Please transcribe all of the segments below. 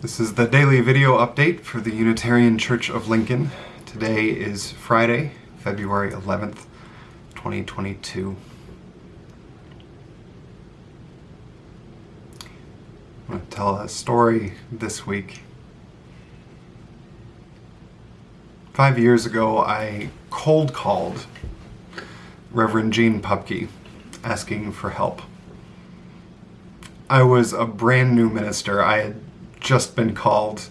This is the daily video update for the Unitarian Church of Lincoln. Today is Friday, February 11th, 2022. I'm going to tell a story this week. Five years ago, I cold called Reverend Jeanne Pupke asking for help. I was a brand new minister. I had just been called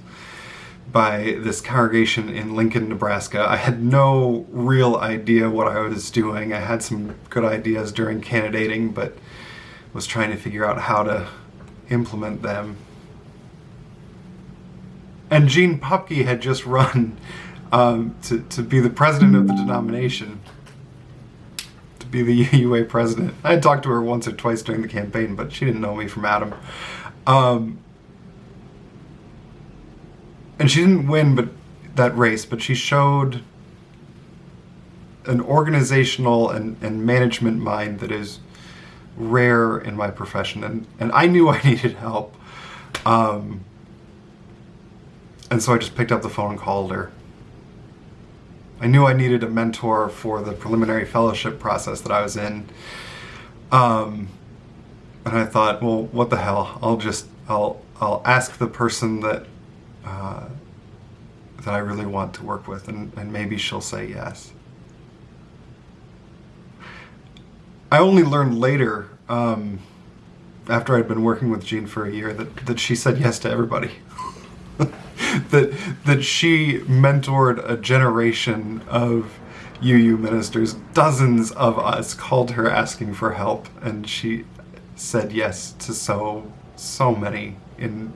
by this congregation in Lincoln, Nebraska. I had no real idea what I was doing. I had some good ideas during candidating, but was trying to figure out how to implement them. And Jeanne Pupke had just run um, to, to be the president of the denomination, to be the UUA president. I had talked to her once or twice during the campaign, but she didn't know me from Adam. Um, and she didn't win but that race, but she showed an organizational and, and management mind that is rare in my profession. And, and I knew I needed help. Um, and so I just picked up the phone and called her. I knew I needed a mentor for the preliminary fellowship process that I was in. Um, and I thought, well, what the hell? I'll just, I'll, I'll ask the person that uh, that I really want to work with, and, and maybe she'll say yes. I only learned later, um, after I'd been working with Jeanne for a year, that, that she said yes to everybody. that that she mentored a generation of UU ministers. Dozens of us called her asking for help, and she said yes to so so many in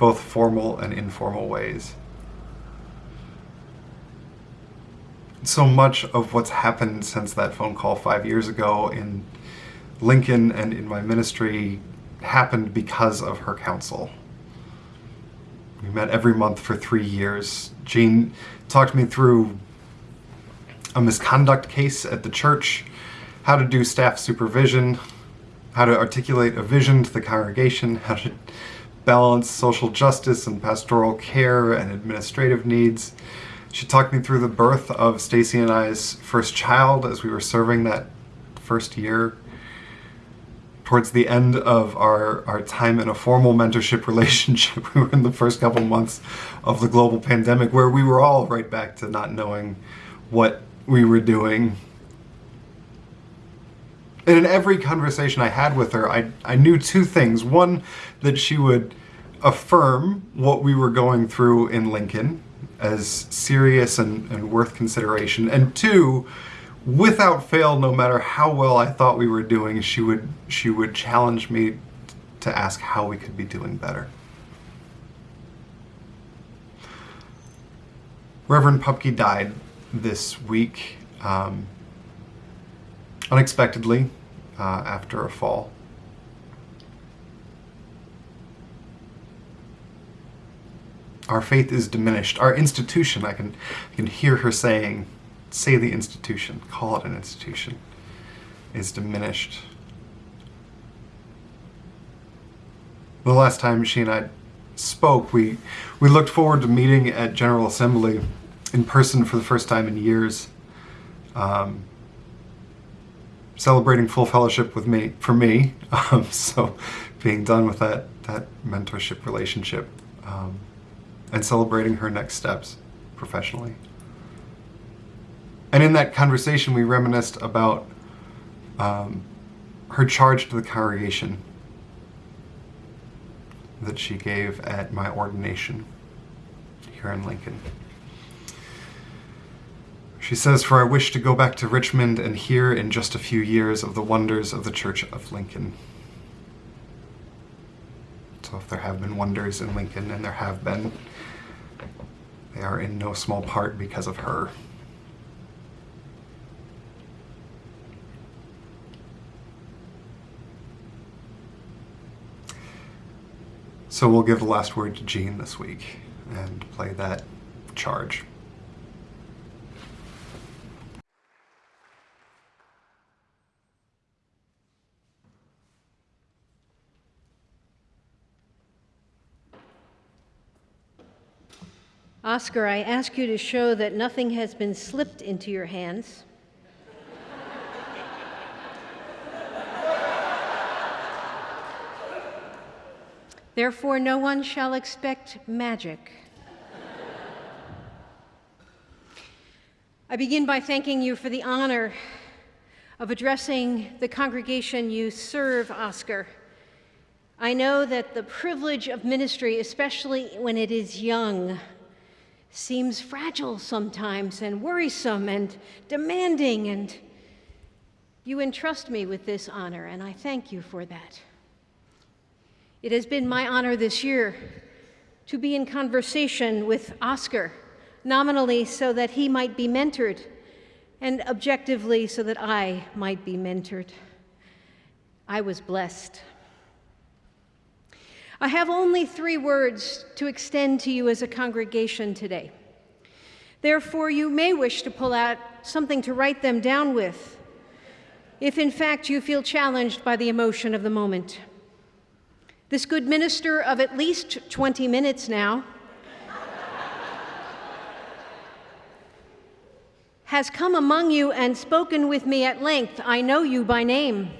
both formal and informal ways. So much of what's happened since that phone call five years ago in Lincoln and in my ministry happened because of her counsel. We met every month for three years. Jeanne talked me through a misconduct case at the church, how to do staff supervision, how to articulate a vision to the congregation, how to balance social justice and pastoral care and administrative needs. She talked me through the birth of Stacy and I's first child as we were serving that first year. Towards the end of our, our time in a formal mentorship relationship, we were in the first couple months of the global pandemic where we were all right back to not knowing what we were doing. And in every conversation I had with her, I, I knew two things. One, that she would affirm what we were going through in Lincoln as serious and, and worth consideration. And two, without fail, no matter how well I thought we were doing, she would she would challenge me to ask how we could be doing better. Reverend Pupke died this week um, unexpectedly uh, after a fall. our faith is diminished. Our institution, I can, I can hear her saying, say the institution, call it an institution, is diminished. The last time she and I spoke, we, we looked forward to meeting at General Assembly in person for the first time in years. Um, celebrating full fellowship with me for me um, so being done with that that mentorship relationship um, and celebrating her next steps professionally. And in that conversation, we reminisced about um, her charge to the congregation that she gave at my ordination here in Lincoln. She says, For I wish to go back to Richmond and hear in just a few years of the wonders of the Church of Lincoln. So if there have been wonders in Lincoln, and there have been, they are in no small part because of her. So we'll give the last word to Jeanne this week and play that charge. Oscar, I ask you to show that nothing has been slipped into your hands. Therefore, no one shall expect magic. I begin by thanking you for the honor of addressing the congregation you serve, Oscar. I know that the privilege of ministry, especially when it is young, seems fragile sometimes and worrisome and demanding, and you entrust me with this honor, and I thank you for that. It has been my honor this year to be in conversation with Oscar, nominally so that he might be mentored, and objectively so that I might be mentored. I was blessed. I have only three words to extend to you as a congregation today. Therefore, you may wish to pull out something to write them down with, if in fact you feel challenged by the emotion of the moment. This good minister of at least 20 minutes now has come among you and spoken with me at length. I know you by name.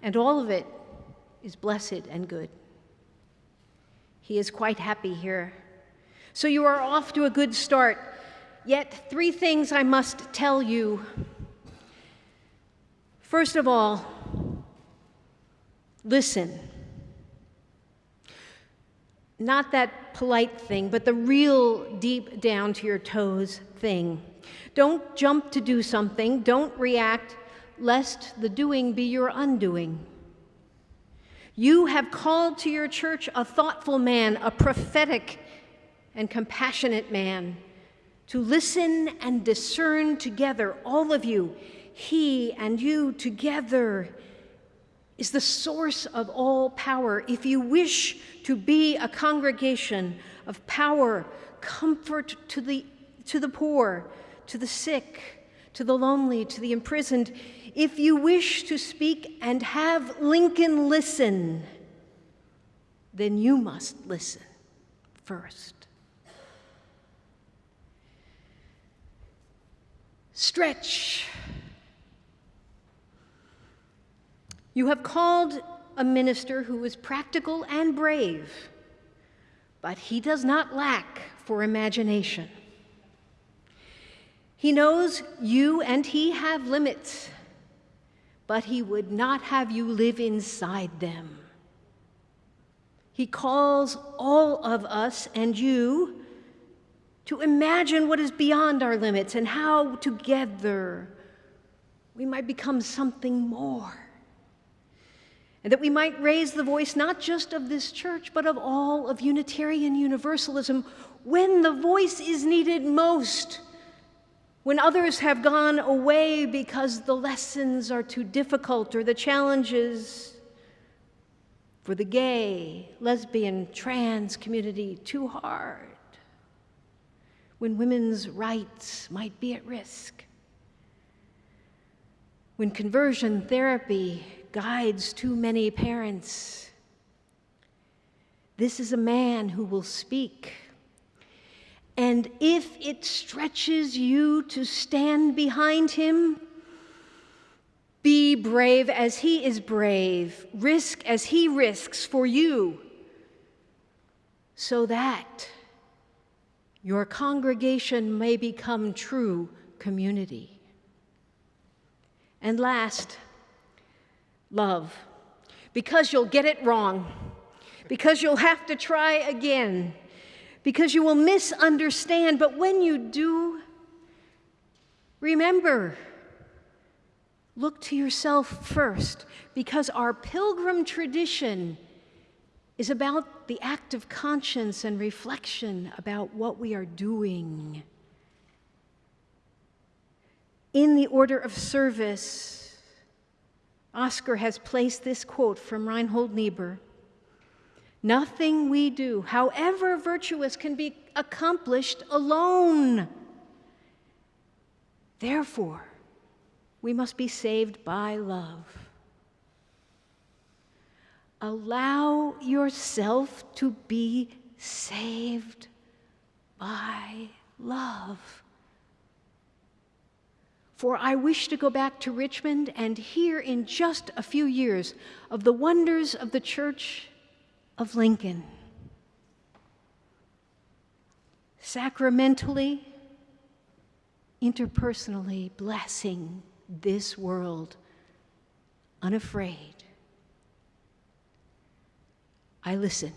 And all of it is blessed and good. He is quite happy here. So you are off to a good start. Yet, three things I must tell you. First of all, Listen. Not that polite thing, but the real deep down to your toes thing. Don't jump to do something, don't react, lest the doing be your undoing. You have called to your church a thoughtful man, a prophetic and compassionate man, to listen and discern together, all of you, he and you together is the source of all power. If you wish to be a congregation of power, comfort to the, to the poor, to the sick, to the lonely, to the imprisoned, if you wish to speak and have Lincoln listen, then you must listen first. Stretch You have called a minister who is practical and brave, but he does not lack for imagination. He knows you and he have limits, but he would not have you live inside them. He calls all of us and you to imagine what is beyond our limits and how together we might become something more and that we might raise the voice not just of this church, but of all of Unitarian Universalism when the voice is needed most, when others have gone away because the lessons are too difficult or the challenges for the gay, lesbian, trans community too hard, when women's rights might be at risk, when conversion therapy guides too many parents. This is a man who will speak. And if it stretches you to stand behind him, be brave as he is brave, risk as he risks for you, so that your congregation may become true community. And last, love. Because you'll get it wrong, because you'll have to try again, because you will misunderstand. But when you do, remember, look to yourself first, because our pilgrim tradition is about the act of conscience and reflection about what we are doing. In the order of service, Oscar has placed this quote from Reinhold Niebuhr Nothing we do, however virtuous, can be accomplished alone. Therefore, we must be saved by love. Allow yourself to be saved by love. For I wish to go back to Richmond and hear in just a few years of the wonders of the Church of Lincoln. Sacramentally, interpersonally blessing this world, unafraid. I listen.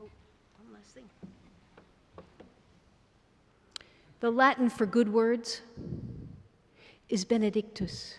Oh, thing. The Latin for good words is Benedictus.